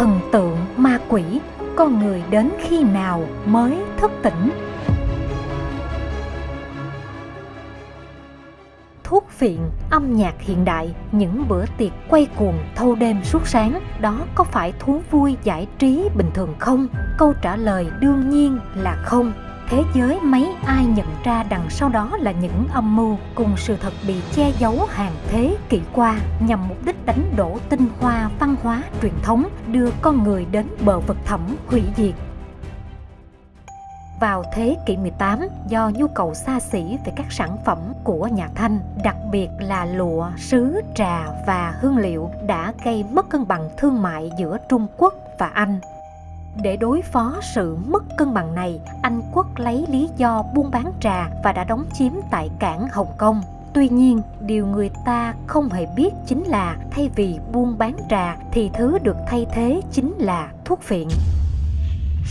thần tượng ma quỷ con người đến khi nào mới thức tỉnh thuốc phiện, âm nhạc hiện đại, những bữa tiệc quay cuồng thâu đêm suốt sáng, đó có phải thú vui giải trí bình thường không? Câu trả lời đương nhiên là không thế giới mấy ai nhận ra đằng sau đó là những âm mưu cùng sự thật bị che giấu hàng thế kỷ qua nhằm mục đích đánh đổ tinh hoa văn hóa truyền thống đưa con người đến bờ vực thẳm hủy diệt vào thế kỷ 18 do nhu cầu xa xỉ về các sản phẩm của nhà Thanh, đặc biệt là lụa, sứ, trà và hương liệu đã gây mất cân bằng thương mại giữa Trung Quốc và Anh. Để đối phó sự mất cân bằng này, Anh quốc lấy lý do buôn bán trà và đã đóng chiếm tại cảng Hồng Kông. Tuy nhiên, điều người ta không hề biết chính là thay vì buôn bán trà thì thứ được thay thế chính là thuốc phiện.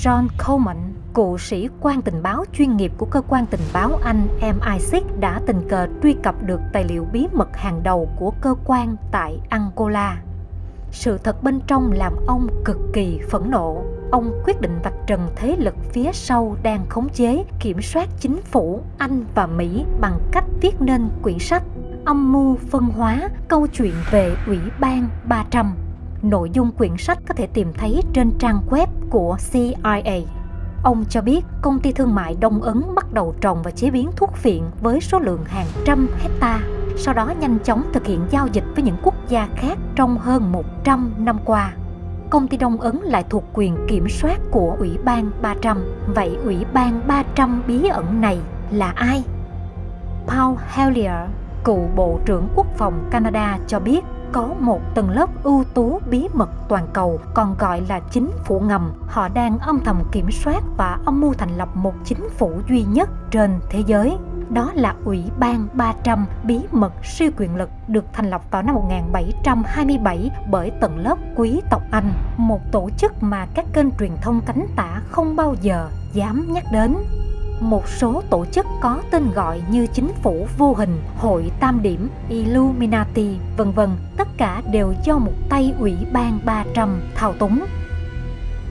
John Coleman, cựu sĩ quan tình báo chuyên nghiệp của cơ quan tình báo Anh MI6 đã tình cờ truy cập được tài liệu bí mật hàng đầu của cơ quan tại Angola. Sự thật bên trong làm ông cực kỳ phẫn nộ ông quyết định vạch trần thế lực phía sau đang khống chế, kiểm soát chính phủ Anh và Mỹ bằng cách viết nên quyển sách Âm mưu phân hóa câu chuyện về Ủy ban 300. Nội dung quyển sách có thể tìm thấy trên trang web của CIA. Ông cho biết công ty thương mại Đông Ấn bắt đầu trồng và chế biến thuốc phiện với số lượng hàng trăm hecta, sau đó nhanh chóng thực hiện giao dịch với những quốc gia khác trong hơn 100 năm qua công ty Đông Ấn lại thuộc quyền kiểm soát của Ủy ban 300. Vậy Ủy ban 300 bí ẩn này là ai? Paul Hellier, cựu Bộ trưởng Quốc phòng Canada cho biết có một tầng lớp ưu tú bí mật toàn cầu còn gọi là chính phủ ngầm. Họ đang âm thầm kiểm soát và âm mưu thành lập một chính phủ duy nhất trên thế giới đó là Ủy ban 300 bí mật siêu quyền lực được thành lập vào năm 1727 bởi tầng lớp quý tộc Anh, một tổ chức mà các kênh truyền thông cánh tả không bao giờ dám nhắc đến. Một số tổ chức có tên gọi như chính phủ vô hình, hội tam điểm, Illuminati, vân vân, tất cả đều do một tay ủy ban 300 thao túng.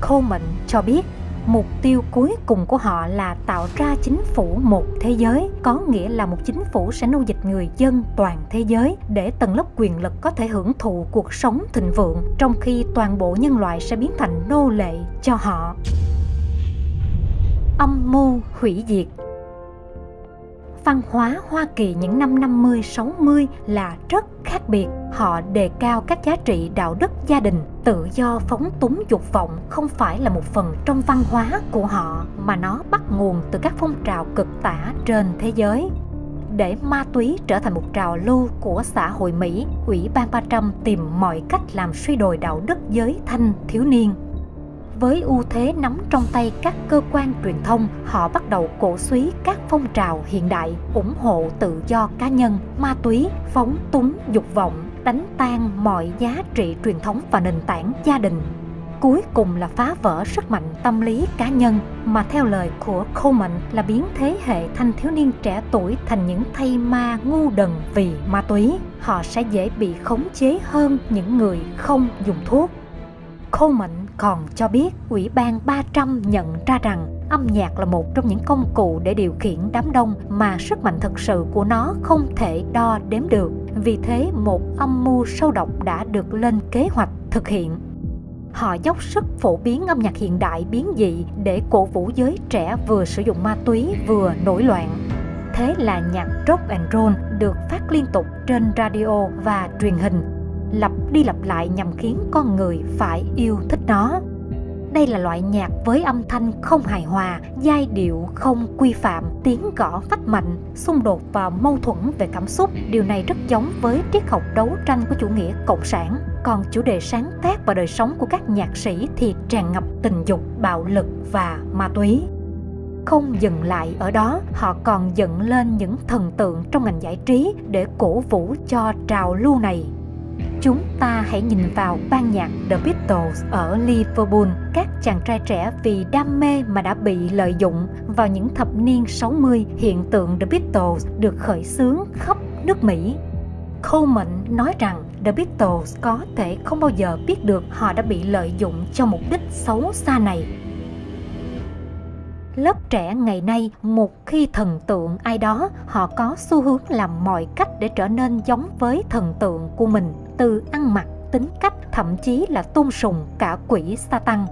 Coleman cho biết mục tiêu cuối cùng của họ là tạo ra chính phủ một thế giới, có nghĩa là một chính phủ sẽ nô dịch người dân toàn thế giới để tầng lớp quyền lực có thể hưởng thụ cuộc sống thịnh vượng, trong khi toàn bộ nhân loại sẽ biến thành nô lệ cho họ. Âm mưu hủy diệt văn hóa Hoa Kỳ những năm 50-60 là rất khác biệt. Họ đề cao các giá trị đạo đức gia đình, tự do phóng túng dục vọng không phải là một phần trong văn hóa của họ mà nó bắt nguồn từ các phong trào cực tả trên thế giới. Để ma túy trở thành một trào lưu của xã hội Mỹ, Ủy ban 300 tìm mọi cách làm suy đồi đạo đức giới thanh thiếu niên với ưu thế nắm trong tay các cơ quan truyền thông, họ bắt đầu cổ suý các phong trào hiện đại, ủng hộ tự do cá nhân, ma túy, phóng túng dục vọng, đánh tan mọi giá trị truyền thống và nền tảng gia đình. Cuối cùng là phá vỡ sức mạnh tâm lý cá nhân mà theo lời của Coleman là biến thế hệ thanh thiếu niên trẻ tuổi thành những thay ma ngu đần vì ma túy. Họ sẽ dễ bị khống chế hơn những người không dùng thuốc. Coleman còn cho biết Ủy ban 300 nhận ra rằng âm nhạc là một trong những công cụ để điều khiển đám đông mà sức mạnh thực sự của nó không thể đo đếm được. Vì thế, một âm mưu sâu độc đã được lên kế hoạch thực hiện. Họ dốc sức phổ biến âm nhạc hiện đại biến dị để cổ vũ giới trẻ vừa sử dụng ma túy vừa nổi loạn. Thế là nhạc rock and roll được phát liên tục trên radio và truyền hình lặp đi lặp lại nhằm khiến con người phải yêu thích nó đây là loại nhạc với âm thanh không hài hòa, giai điệu không quy phạm, tiếng gõ phách mạnh, xung đột và mâu thuẫn về cảm xúc. Điều này rất giống với triết học đấu tranh của chủ nghĩa cộng sản. Còn chủ đề sáng tác và đời sống của các nhạc sĩ thì tràn ngập tình dục, bạo lực và ma túy. Không dừng lại ở đó, họ còn dựng lên những thần tượng trong ngành giải trí để cổ vũ cho trào lưu này Chúng ta hãy nhìn vào ban nhạc The Beatles ở Liverpool. Các chàng trai trẻ vì đam mê mà đã bị lợi dụng vào những thập niên 60, hiện tượng The Beatles được khởi xướng khắp nước Mỹ. Coleman nói rằng The Beatles có thể không bao giờ biết được họ đã bị lợi dụng cho mục đích xấu xa này. Lớp trẻ ngày nay, một khi thần tượng ai đó, họ có xu hướng làm mọi cách để trở nên giống với thần tượng của mình, từ ăn mặc, tính cách, thậm chí là tôn sùng cả quỷ Satan.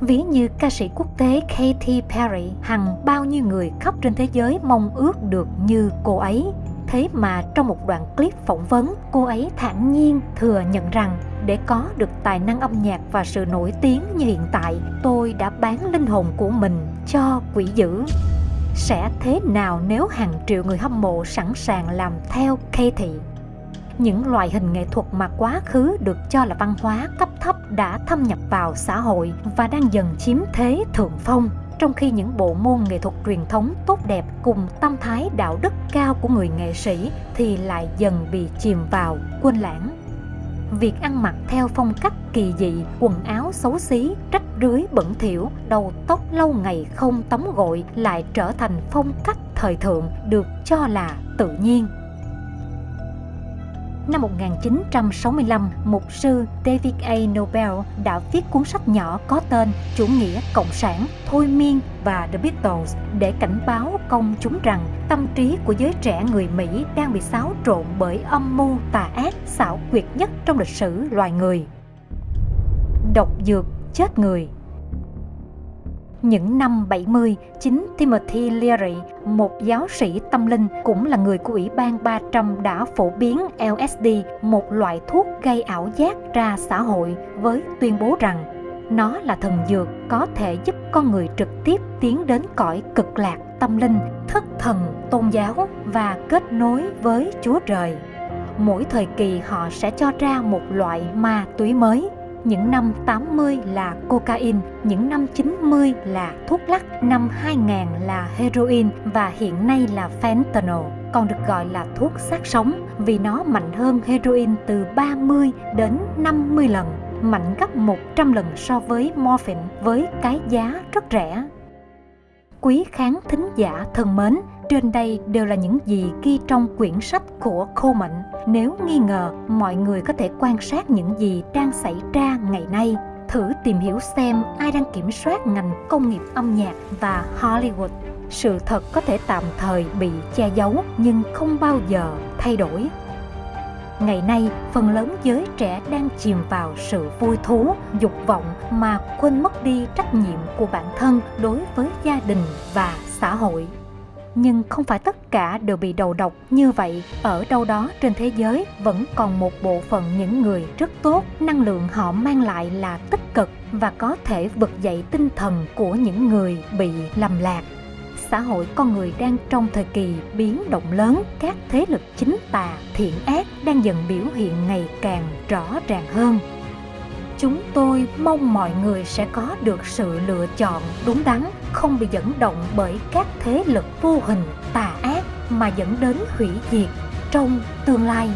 Ví như ca sĩ quốc tế Katy Perry, hằng bao nhiêu người khắp trên thế giới mong ước được như cô ấy. Thế mà trong một đoạn clip phỏng vấn, cô ấy thản nhiên thừa nhận rằng để có được tài năng âm nhạc và sự nổi tiếng như hiện tại, tôi đã bán linh hồn của mình cho quỷ dữ. Sẽ thế nào nếu hàng triệu người hâm mộ sẵn sàng làm theo Katy? Những loại hình nghệ thuật mà quá khứ được cho là văn hóa cấp thấp đã thâm nhập vào xã hội và đang dần chiếm thế thượng phong. Trong khi những bộ môn nghệ thuật truyền thống tốt đẹp cùng tâm thái đạo đức cao của người nghệ sĩ thì lại dần bị chìm vào quên lãng. Việc ăn mặc theo phong cách kỳ dị, quần áo xấu xí, rách rưới bẩn thỉu, đầu tóc lâu ngày không tắm gội lại trở thành phong cách thời thượng được cho là tự nhiên năm 1965, mục sư David A. Nobel đã viết cuốn sách nhỏ có tên Chủ nghĩa Cộng sản, Thôi miên và The Beatles để cảnh báo công chúng rằng tâm trí của giới trẻ người Mỹ đang bị xáo trộn bởi âm mưu tà ác xảo quyệt nhất trong lịch sử loài người. Độc dược chết người những năm 70, chính Timothy Leary, một giáo sĩ tâm linh cũng là người của Ủy ban 300 đã phổ biến LSD, một loại thuốc gây ảo giác ra xã hội với tuyên bố rằng nó là thần dược có thể giúp con người trực tiếp tiến đến cõi cực lạc tâm linh, thất thần tôn giáo và kết nối với Chúa Trời. Mỗi thời kỳ họ sẽ cho ra một loại ma túy mới những năm 80 là cocaine, những năm 90 là thuốc lắc, năm 2000 là heroin và hiện nay là fentanyl, còn được gọi là thuốc sát sống vì nó mạnh hơn heroin từ 30 đến 50 lần, mạnh gấp 100 lần so với morphine với cái giá rất rẻ. Quý khán thính giả thân mến, trên đây đều là những gì ghi trong quyển sách của khô mệnh Nếu nghi ngờ, mọi người có thể quan sát những gì đang xảy ra ngày nay. Thử tìm hiểu xem ai đang kiểm soát ngành công nghiệp âm nhạc và Hollywood. Sự thật có thể tạm thời bị che giấu nhưng không bao giờ thay đổi. Ngày nay, phần lớn giới trẻ đang chìm vào sự vui thú, dục vọng mà quên mất đi trách nhiệm của bản thân đối với gia đình và xã hội nhưng không phải tất cả đều bị đầu độc như vậy. Ở đâu đó trên thế giới vẫn còn một bộ phận những người rất tốt. Năng lượng họ mang lại là tích cực và có thể vực dậy tinh thần của những người bị lầm lạc. Xã hội con người đang trong thời kỳ biến động lớn. Các thế lực chính tà, thiện ác đang dần biểu hiện ngày càng rõ ràng hơn. Chúng tôi mong mọi người sẽ có được sự lựa chọn đúng đắn không bị dẫn động bởi các thế lực vô hình tà ác mà dẫn đến hủy diệt trong tương lai.